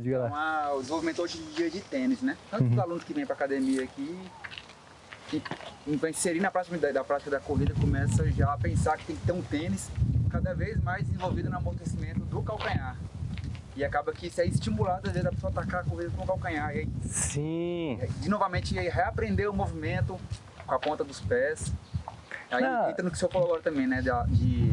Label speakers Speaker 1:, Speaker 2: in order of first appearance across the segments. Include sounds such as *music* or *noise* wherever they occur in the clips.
Speaker 1: diga lá.
Speaker 2: Uma, o desenvolvimento hoje em dia de tênis, né? Tanto uhum. os alunos que vêm para academia aqui, que vai inserir na prática da, da prática da corrida, começa já a pensar que tem que ter um tênis cada vez mais desenvolvido no amortecimento do calcanhar. E acaba que isso é estimulado, às vezes, a pessoa atacar a corrida com o calcanhar. E aí,
Speaker 1: Sim.
Speaker 2: De novamente, aí, reaprender o movimento com a ponta dos pés. Aí Não. entra no que o senhor falou agora também, né? De, de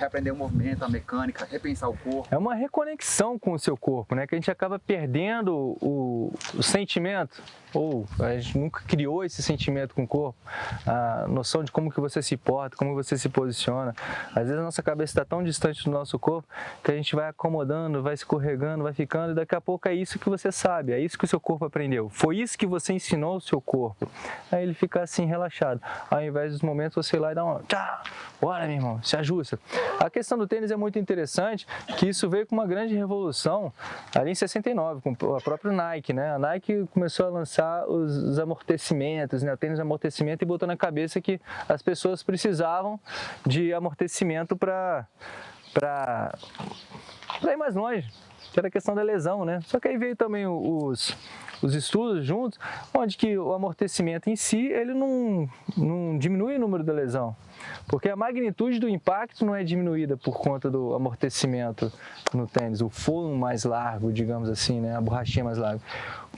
Speaker 2: reaprender o movimento, a mecânica, repensar o corpo.
Speaker 1: É uma reconexão com o seu corpo, né? Que a gente acaba perdendo o, o sentimento ou a gente nunca criou esse sentimento com o corpo, a noção de como que você se porta, como você se posiciona. Às vezes a nossa cabeça está tão distante do nosso corpo que a gente vai acomodando, vai escorregando, vai ficando e daqui a pouco é isso que você sabe, é isso que o seu corpo aprendeu. Foi isso que você ensinou ao seu corpo. Aí ele fica assim relaxado. Ao invés dos momentos você ir lá e dá uma tchá, bora meu irmão, se ajusta. A questão do tênis é muito interessante, que isso veio com uma grande revolução ali em 69, com a própria Nike, né? A Nike começou a lançar os, os amortecimentos, né? o tênis amortecimento e botou na cabeça que as pessoas precisavam de amortecimento para ir mais longe, que era a questão da lesão, né? Só que aí veio também os, os estudos juntos, onde que o amortecimento em si, ele não, não diminui o número da lesão, porque a magnitude do impacto não é diminuída por conta do amortecimento no tênis, o forno mais largo, digamos assim, né? a borrachinha mais larga.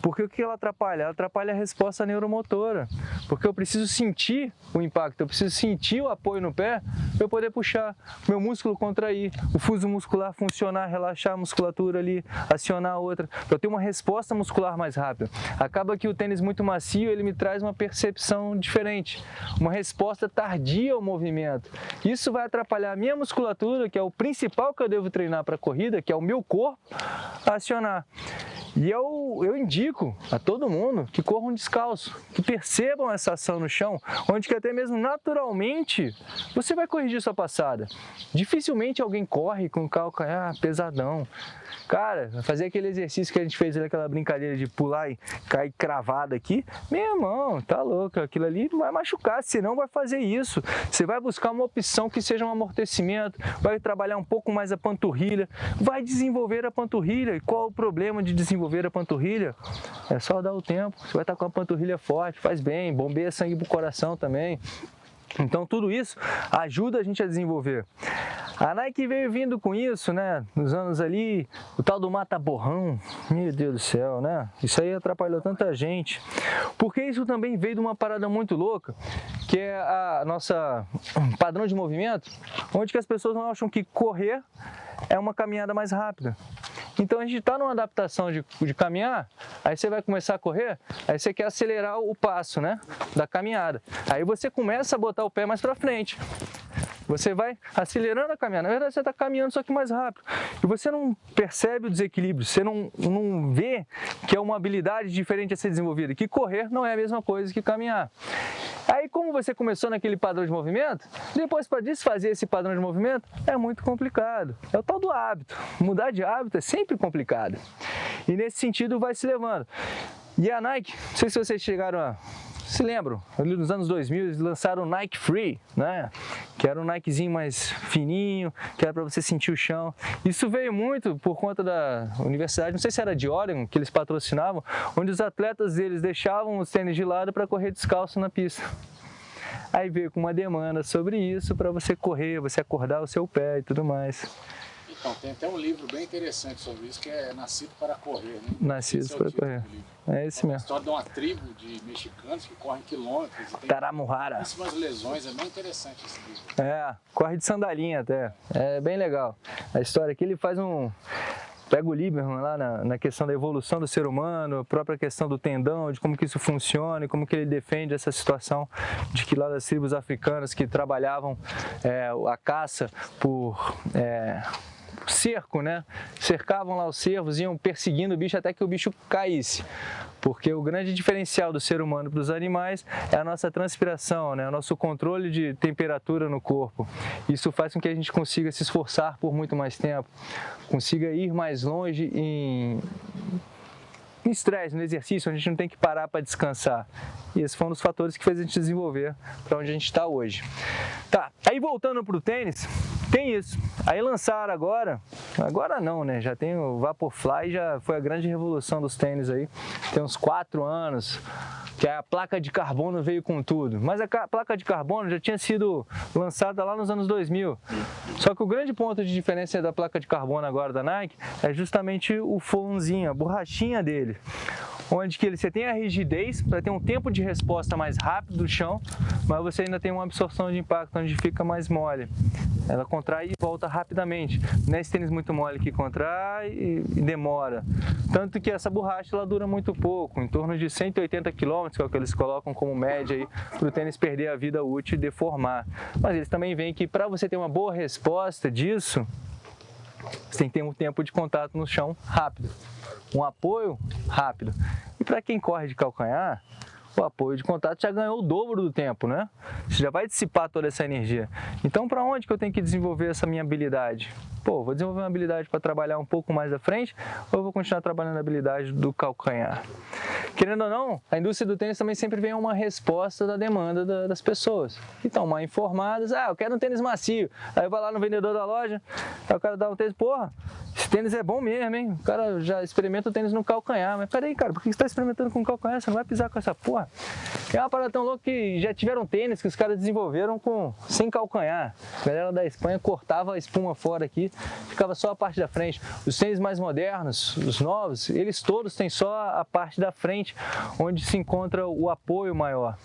Speaker 1: Porque o que ela atrapalha? Ela atrapalha a resposta neuromotora, porque eu preciso sentir o impacto, eu preciso sentir o apoio no pé para eu poder puxar, meu músculo contrair, o fuso muscular funcionar, relaxar a musculatura ali, acionar a outra, para eu ter uma resposta muscular mais rápida. Acaba que o tênis muito macio, ele me traz uma percepção diferente, uma resposta tardia ao movimento. Isso vai atrapalhar a minha musculatura, que é o principal que eu devo treinar para a corrida, que é o meu corpo, a acionar. E eu, eu indico a todo mundo que corram descalço, que percebam essa ação no chão, onde que até mesmo naturalmente você vai corrigir sua passada. Dificilmente alguém corre com o calcanhar pesadão. Cara, fazer aquele exercício que a gente fez, aquela brincadeira de pular e cair cravado aqui, meu irmão, tá louco, aquilo ali vai machucar, senão vai fazer isso. Você vai buscar uma opção que seja um amortecimento, vai trabalhar um pouco mais a panturrilha, vai desenvolver a panturrilha. E qual o problema de desenvolver a panturrilha? É só dar o tempo, você vai estar com a panturrilha forte, faz bem, bombeia sangue pro coração também. Então tudo isso ajuda a gente a desenvolver. A Nike veio vindo com isso, né? Nos anos ali, o tal do mata-borrão, meu Deus do céu, né? Isso aí atrapalhou tanta gente. Porque isso também veio de uma parada muito louca, que é a nossa padrão de movimento, onde que as pessoas não acham que correr é uma caminhada mais rápida. Então a gente está numa adaptação de, de caminhar, aí você vai começar a correr, aí você quer acelerar o passo né, da caminhada. Aí você começa a botar o pé mais para frente. Você vai acelerando a caminhada. Na verdade, você está caminhando só que mais rápido. E você não percebe o desequilíbrio, você não, não vê que é uma habilidade diferente a ser desenvolvida, que correr não é a mesma coisa que caminhar. Aí, como você começou naquele padrão de movimento, depois para desfazer esse padrão de movimento é muito complicado. É o tal do hábito. Mudar de hábito é sempre complicado. E nesse sentido vai se levando. E a Nike, não sei se vocês chegaram a se lembram, ali nos anos 2000 eles lançaram o Nike Free, né? Que era um Nikezinho mais fininho, que era para você sentir o chão. Isso veio muito por conta da universidade, não sei se era de Oregon, que eles patrocinavam, onde os atletas deles deixavam os tênis de lado para correr descalço na pista. Aí veio com uma demanda sobre isso para você correr, você acordar o seu pé e tudo mais.
Speaker 3: Então, tem até um livro bem interessante sobre isso, que é Nascido para Correr, né?
Speaker 1: Nascido é para Correr. É esse mesmo. É a
Speaker 3: história de uma tribo de mexicanos que correm quilômetros. E tem. Muitíssimas lesões, é bem interessante esse livro.
Speaker 1: É, corre de sandalinha até. É bem legal. A história aqui ele faz um pega o Lieberman lá na, na, questão da evolução do ser humano, a própria questão do tendão, de como que isso funciona e como que ele defende essa situação de que lá das tribos africanas que trabalhavam é, a caça por... É, cerco, né? Cercavam lá os cervos, iam perseguindo o bicho até que o bicho caísse. Porque o grande diferencial do ser humano para os animais é a nossa transpiração, né? o nosso controle de temperatura no corpo. Isso faz com que a gente consiga se esforçar por muito mais tempo, consiga ir mais longe em, estresse, no exercício, a gente não tem que parar para descansar. E esse foi um dos fatores que fez a gente desenvolver para onde a gente está hoje. Tá, aí voltando para o tênis, tem isso. Aí lançaram agora, agora não, né? Já tem o Vaporfly, já foi a grande revolução dos tênis aí. Tem uns quatro anos, que a placa de carbono veio com tudo. Mas a placa de carbono já tinha sido lançada lá nos anos 2000. Só que o grande ponto de diferença da placa de carbono agora da Nike é justamente o foamzinho, a borrachinha dele onde que você tem a rigidez para ter um tempo de resposta mais rápido do chão, mas você ainda tem uma absorção de impacto onde fica mais mole. Ela contrai e volta rapidamente. Não é esse tênis muito mole que contrai e demora. Tanto que essa borracha ela dura muito pouco, em torno de 180 km, que é o que eles colocam como média para o tênis perder a vida útil e deformar. Mas eles também veem que para você ter uma boa resposta disso, você tem que ter um tempo de contato no chão rápido, um apoio rápido. E para quem corre de calcanhar, o apoio de contato já ganhou o dobro do tempo, né? Você já vai dissipar toda essa energia. Então, para onde que eu tenho que desenvolver essa minha habilidade? Pô, vou desenvolver uma habilidade para trabalhar um pouco mais à frente ou vou continuar trabalhando a habilidade do calcanhar? Querendo ou não, a indústria do tênis também sempre vem uma resposta da demanda da, das pessoas que estão mal informadas. Ah, eu quero um tênis macio. Aí vai lá no vendedor da loja, aí o cara dá um tênis, porra, esse tênis é bom mesmo, hein? O cara já experimenta o tênis no calcanhar. Mas peraí, cara, por que você está experimentando com calcanhar? Você não vai pisar com essa porra? É uma parada tão louca que já tiveram tênis que os caras desenvolveram com sem calcanhar. A galera da Espanha cortava a espuma fora aqui, ficava só a parte da frente. Os tênis mais modernos, os novos, eles todos têm só a parte da frente, onde se encontra o apoio maior.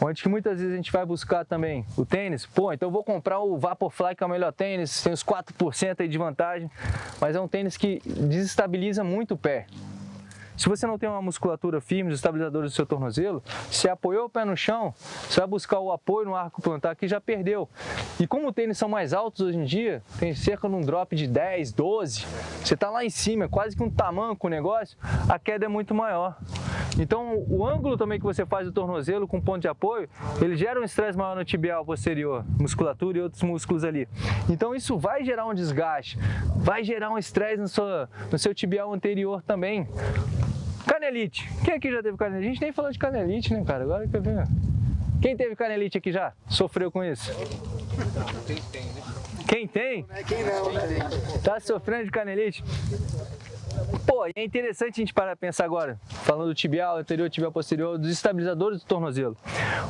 Speaker 1: Onde que muitas vezes a gente vai buscar também o tênis, pô, então eu vou comprar o Vaporfly, que é o melhor tênis, tem os 4% aí de vantagem, mas é um tênis que desestabiliza muito o pé. Se você não tem uma musculatura firme, os estabilizadores do seu tornozelo, se apoiou o pé no chão, você vai buscar o apoio no arco plantar que já perdeu. E como os tênis são mais altos hoje em dia, tem cerca de um drop de 10, 12, você está lá em cima, é quase que um tamanco o negócio, a queda é muito maior. Então, o ângulo também que você faz do tornozelo com ponto de apoio, ele gera um estresse maior no tibial posterior, musculatura e outros músculos ali. Então, isso vai gerar um desgaste, vai gerar um estresse no seu, no seu tibial anterior também. Canelite. Quem aqui já teve canelite? A gente nem falou de canelite, né, cara? Agora que eu ver. Quem teve canelite aqui já? Sofreu com isso? Quem tem, né? Quem tem? Quem não, né? Tá sofrendo de canelite? Pô, é interessante a gente parar a pensar agora, falando do tibial, anterior, tibial posterior, dos estabilizadores do tornozelo.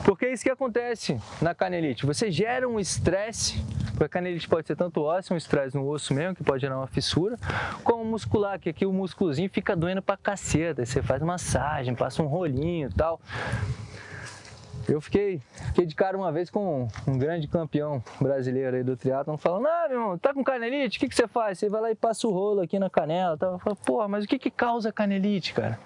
Speaker 1: Porque é isso que acontece na canelite. Você gera um estresse, porque a canelite pode ser tanto ósseo, um estresse no osso mesmo, que pode gerar uma fissura, como muscular, que aqui o músculozinho fica doendo pra caceta. Aí você faz massagem, passa um rolinho e tal. Eu fiquei, fiquei de cara uma vez com um grande campeão brasileiro aí do triatlon, falando, ah, meu irmão, tá com canelite? O que, que você faz? Você vai lá e passa o rolo aqui na canela. Tá? Eu falo, porra, mas o que, que causa canelite, cara?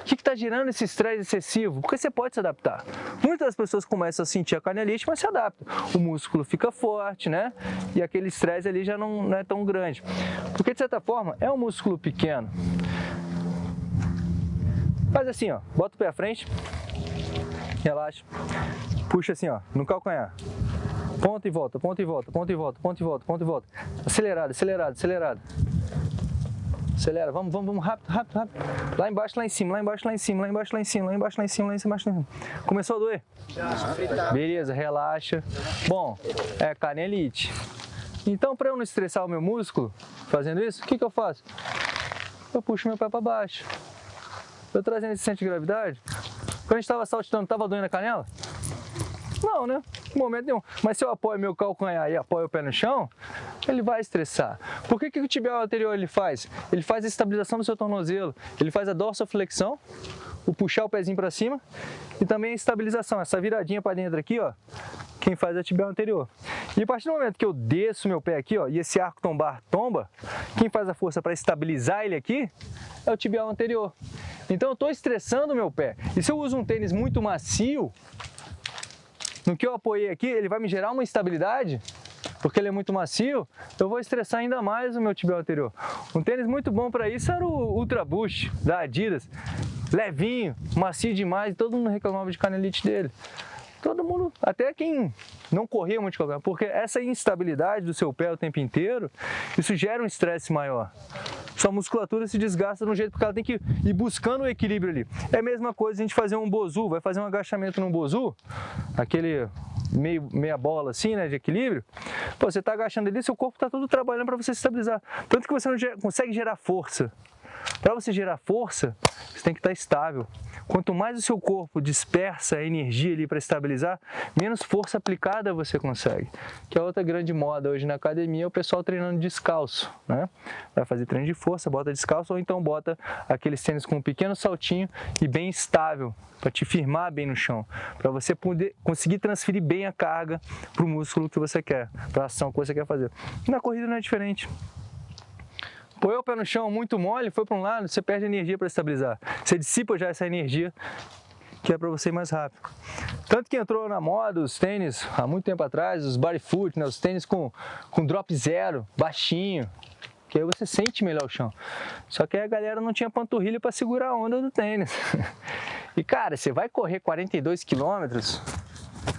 Speaker 1: O que, que tá gerando esse estresse excessivo? Porque você pode se adaptar. Muitas pessoas começam a sentir a canelite, mas se adaptam. O músculo fica forte, né? E aquele estresse ali já não, não é tão grande. Porque, de certa forma, é um músculo pequeno. Faz assim, ó, bota o pé à frente, relaxa, puxa assim, ó, no calcanhar. Ponta e volta, ponta e volta, ponta e volta, ponta e volta, ponta e volta. Acelerado, acelerado, acelerado. Acelera, vamos, vamos, vamos, rápido, rápido, rápido. Lá embaixo, lá em cima, lá embaixo, lá em cima, lá embaixo, lá em cima, lá embaixo, lá em cima, lá em cima, lá em cima. Começou a doer? Beleza, relaxa. Bom, é canelite. Então, para eu não estressar o meu músculo fazendo isso, o que, que eu faço? Eu puxo meu pé para baixo. Eu trazendo esse centro de gravidade, quando a gente estava saltitando, estava doendo a canela? Não, né? Momento nenhum. Mas se eu apoio meu calcanhar e apoio o pé no chão, ele vai estressar. Por que, que o tibial anterior ele faz? Ele faz a estabilização do seu tornozelo, ele faz a dorsoflexão, o puxar o pezinho para cima e também a estabilização, essa viradinha para dentro aqui, ó, quem faz é o tibial anterior. E a partir do momento que eu desço meu pé aqui, ó, e esse arco tombar tomba, quem faz a força para estabilizar ele aqui é o tibial anterior. Então eu estou estressando meu pé. E se eu uso um tênis muito macio, no que eu apoiei aqui, ele vai me gerar uma instabilidade, porque ele é muito macio, eu vou estressar ainda mais o meu tibial anterior. Um tênis muito bom para isso era o Ultra Boost da Adidas. Levinho, macio demais, todo mundo reclamava de canelite dele. Todo mundo, até quem não corria muito de calcanhar, porque essa instabilidade do seu pé o tempo inteiro, isso gera um estresse maior. sua musculatura se desgasta no jeito porque ela tem que ir buscando o equilíbrio ali. É a mesma coisa a gente fazer um bozu, vai fazer um agachamento num bozu, aquele meio, meia bola assim, né, de equilíbrio, pô, você está agachando ali, seu corpo está todo trabalhando para você se estabilizar. Tanto que você não consegue gerar força. Para você gerar força, você tem que estar tá estável. Quanto mais o seu corpo dispersa a energia ali para estabilizar, menos força aplicada você consegue. Que é outra grande moda hoje na academia, é o pessoal treinando descalço, né? Vai fazer treino de força, bota descalço ou então bota aqueles tênis com um pequeno saltinho e bem estável, para te firmar bem no chão, para você poder conseguir transferir bem a carga para o músculo que você quer, para a ação que você quer fazer. Na corrida não é diferente. Põe o pé no chão muito mole, foi para um lado, você perde energia para estabilizar. Você dissipa já essa energia que é para você ir mais rápido. Tanto que entrou na moda os tênis, há muito tempo atrás, os bodyfoot, né, os tênis com, com drop zero, baixinho, que aí você sente melhor o chão. Só que a galera não tinha panturrilha para segurar a onda do tênis. *laughs* E cara, você vai correr 42 quilômetros,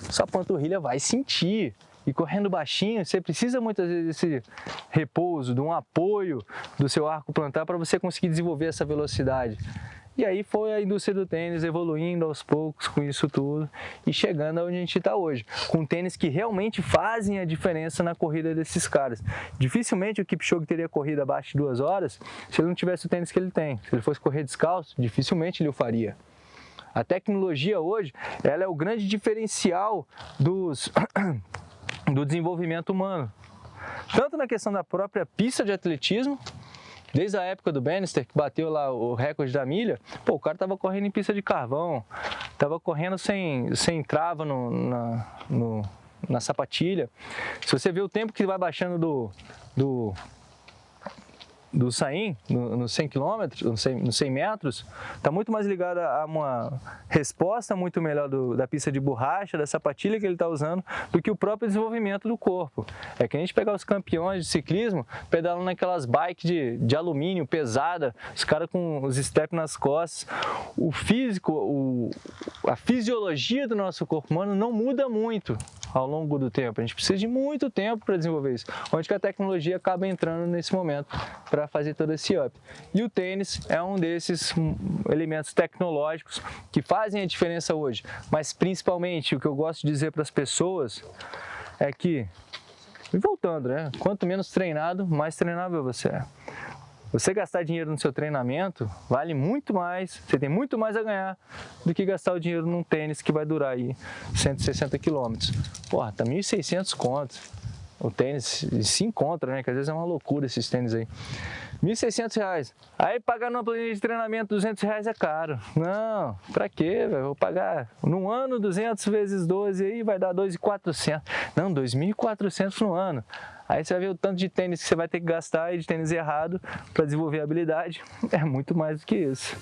Speaker 1: sua panturrilha vai sentir e correndo baixinho, você precisa muitas vezes desse repouso, de um apoio do seu arco plantar para você conseguir desenvolver essa velocidade. E aí foi a indústria do tênis evoluindo aos poucos com isso tudo e chegando onde a gente está hoje, com tênis que realmente fazem a diferença na corrida desses caras. Dificilmente o Kipchoge teria corrido abaixo de duas horas se ele não tivesse o tênis que ele tem. Se ele fosse correr descalço, dificilmente ele o faria. A tecnologia hoje, ela é o grande diferencial dos do desenvolvimento humano. Tanto na questão da própria pista de atletismo, desde a época do Bannister, que bateu lá o recorde da milha, pô, o cara tava correndo em pista de carvão, tava correndo sem, sem trava no, na, no, na sapatilha. Se você vê o tempo que vai baixando do, do do Saim, no, no 100 km, no 100, no 100 metros, está muito mais ligado a uma resposta muito melhor do, da pista de borracha, da sapatilha que ele está usando, do que o próprio desenvolvimento do corpo. É que a gente pegar os campeões de ciclismo, pedalam naquelas bikes de, de alumínio pesada, os caras com os steps nas costas. O físico, o, a fisiologia do nosso corpo humano não muda muito ao longo do tempo. A gente precisa de muito tempo para desenvolver isso, onde que a tecnologia acaba entrando nesse momento para fazer todo esse up. E o tênis é um desses elementos tecnológicos que fazem a diferença hoje, mas principalmente o que eu gosto de dizer para as pessoas é que, e voltando, né? Quanto menos treinado, mais treinável você é. Você gastar dinheiro no seu treinamento vale muito mais, você tem muito mais a ganhar do que gastar o dinheiro num tênis que vai durar aí 160 quilômetros. Porra, tá 1.600 contos. O tênis se encontra, né? Que às vezes é uma loucura esses tênis aí. 1.600 reais. Aí pagar numa planilha de treinamento 200 reais é caro. Não, pra quê, velho? Vou pagar num ano 200 vezes 12 aí vai dar 2.400. Não, 2.400 no ano. Aí você vai ver o tanto de tênis que você vai ter que gastar e de tênis errado para desenvolver habilidade. É muito mais do que isso.